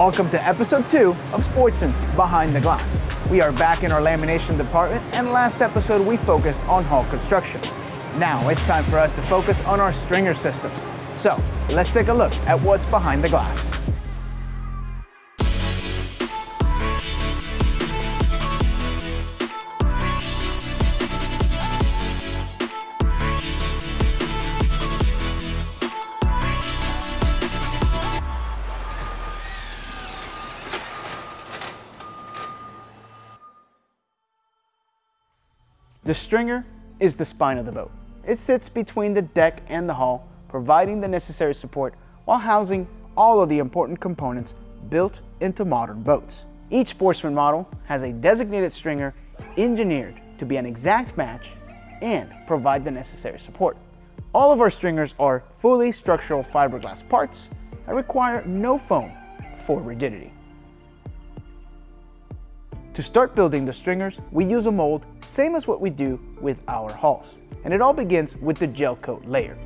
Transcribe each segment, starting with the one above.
Welcome to episode two of Sportsman's Behind the Glass. We are back in our lamination department, and last episode we focused on hull construction. Now it's time for us to focus on our stringer systems. So let's take a look at what's behind the glass. The stringer is the spine of the boat. It sits between the deck and the hull, providing the necessary support while housing all of the important components built into modern boats. Each sportsman model has a designated stringer engineered to be an exact match and provide the necessary support. All of our stringers are fully structural fiberglass parts that require no foam for rigidity. To start building the stringers, we use a mold same as what we do with our hulls. And it all begins with the gel coat layer.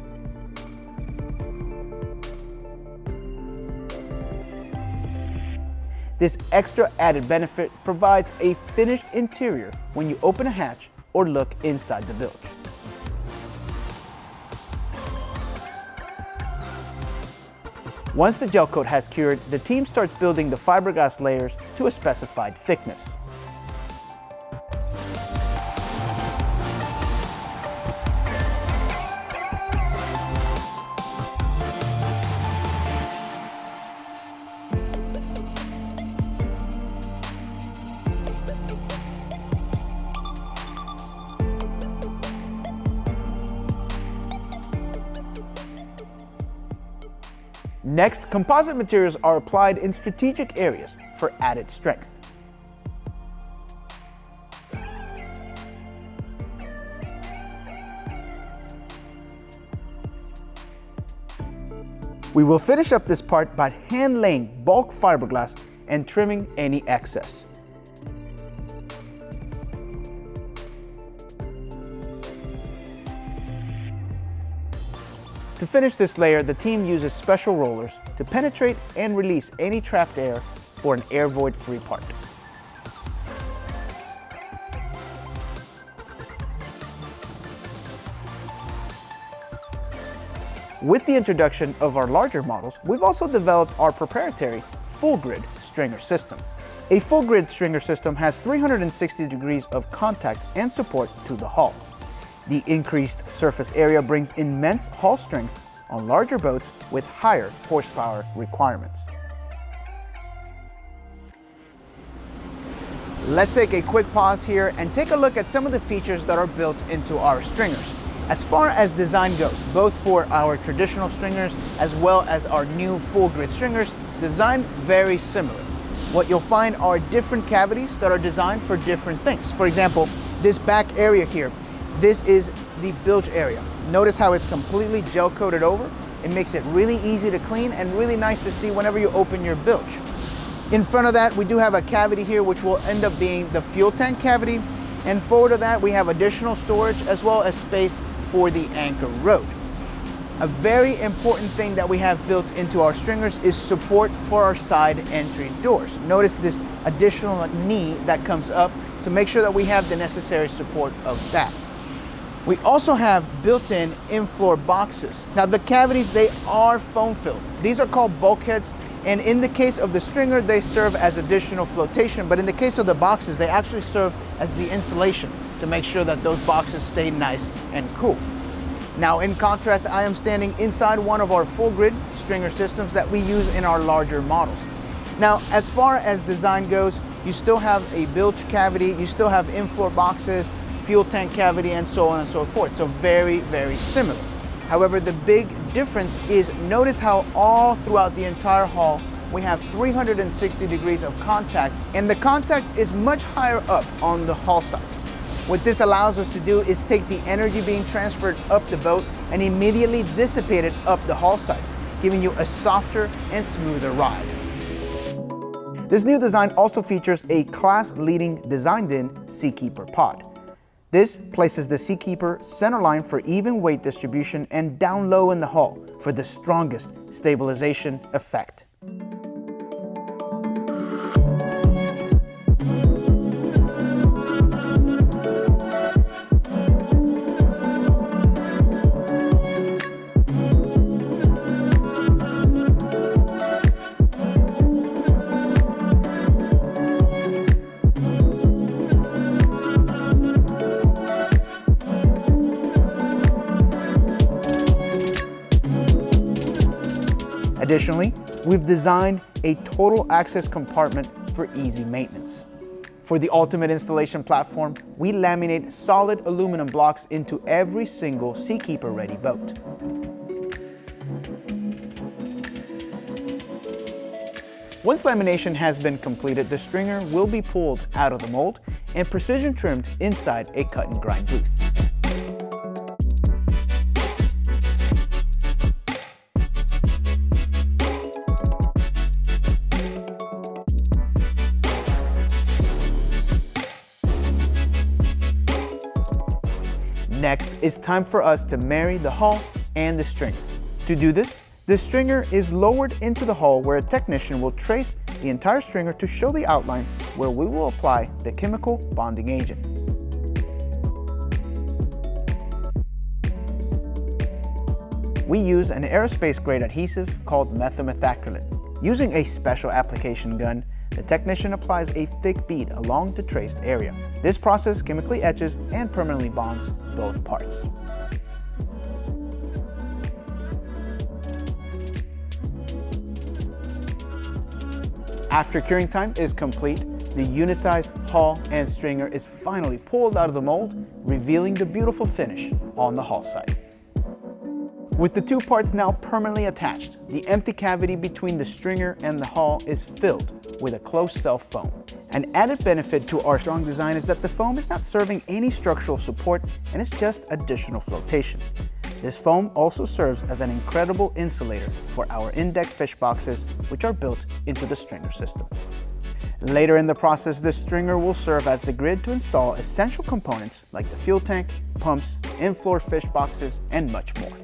This extra added benefit provides a finished interior when you open a hatch or look inside the bilge. Once the gel coat has cured, the team starts building the fiberglass layers to a specified thickness. Next, composite materials are applied in strategic areas for added strength. We will finish up this part by hand laying bulk fiberglass and trimming any excess. To finish this layer, the team uses special rollers to penetrate and release any trapped air for an air void free part. With the introduction of our larger models, we've also developed our proprietary full grid stringer system. A full grid stringer system has 360 degrees of contact and support to the hull. The increased surface area brings immense hull strength on larger boats with higher horsepower requirements. Let's take a quick pause here and take a look at some of the features that are built into our stringers. As far as design goes, both for our traditional stringers as well as our new full grid stringers, design very similar. What you'll find are different cavities that are designed for different things. For example, this back area here this is the bilge area. Notice how it's completely gel coated over. It makes it really easy to clean and really nice to see whenever you open your bilge. In front of that, we do have a cavity here, which will end up being the fuel tank cavity. And forward of that, we have additional storage as well as space for the anchor rode. A very important thing that we have built into our stringers is support for our side entry doors. Notice this additional knee that comes up to make sure that we have the necessary support of that. We also have built-in in-floor boxes. Now the cavities, they are foam filled. These are called bulkheads and in the case of the stringer, they serve as additional flotation, but in the case of the boxes, they actually serve as the insulation to make sure that those boxes stay nice and cool. Now in contrast, I am standing inside one of our full grid stringer systems that we use in our larger models. Now, as far as design goes, you still have a bilge cavity, you still have in-floor boxes, fuel tank cavity, and so on and so forth. So very, very similar. However, the big difference is notice how all throughout the entire hull we have 360 degrees of contact and the contact is much higher up on the hull sides. What this allows us to do is take the energy being transferred up the boat and immediately dissipate it up the hull sides, giving you a softer and smoother ride. This new design also features a class-leading designed-in Seakeeper pod. This places the Seakeeper centerline for even weight distribution and down low in the hull for the strongest stabilization effect. Additionally, we've designed a total access compartment for easy maintenance. For the ultimate installation platform, we laminate solid aluminum blocks into every single Seakeeper ready boat. Once lamination has been completed, the stringer will be pulled out of the mold and precision trimmed inside a cut and grind booth. Next, it's time for us to marry the hull and the stringer. To do this, the stringer is lowered into the hull where a technician will trace the entire stringer to show the outline where we will apply the chemical bonding agent. We use an aerospace grade adhesive called methylmethacrylate. Using a special application gun, the technician applies a thick bead along the traced area. This process chemically etches and permanently bonds both parts. After curing time is complete, the unitized hull and stringer is finally pulled out of the mold, revealing the beautiful finish on the hull side. With the two parts now permanently attached, the empty cavity between the stringer and the hull is filled with a closed cell foam. An added benefit to our strong design is that the foam is not serving any structural support and it's just additional flotation. This foam also serves as an incredible insulator for our in-deck fish boxes, which are built into the stringer system. Later in the process, this stringer will serve as the grid to install essential components like the fuel tank, pumps, in-floor fish boxes, and much more.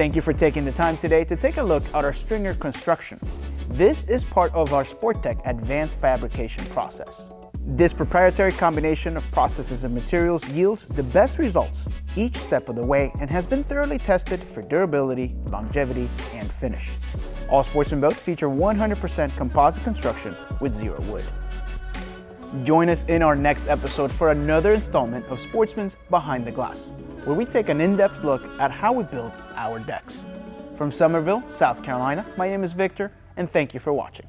Thank you for taking the time today to take a look at our stringer construction. This is part of our Sporttech advanced fabrication process. This proprietary combination of processes and materials yields the best results each step of the way and has been thoroughly tested for durability, longevity, and finish. All Sportsman boats feature 100% composite construction with zero wood. Join us in our next episode for another installment of Sportsman's Behind the Glass, where we take an in-depth look at how we build our decks. From Summerville, South Carolina, my name is Victor, and thank you for watching.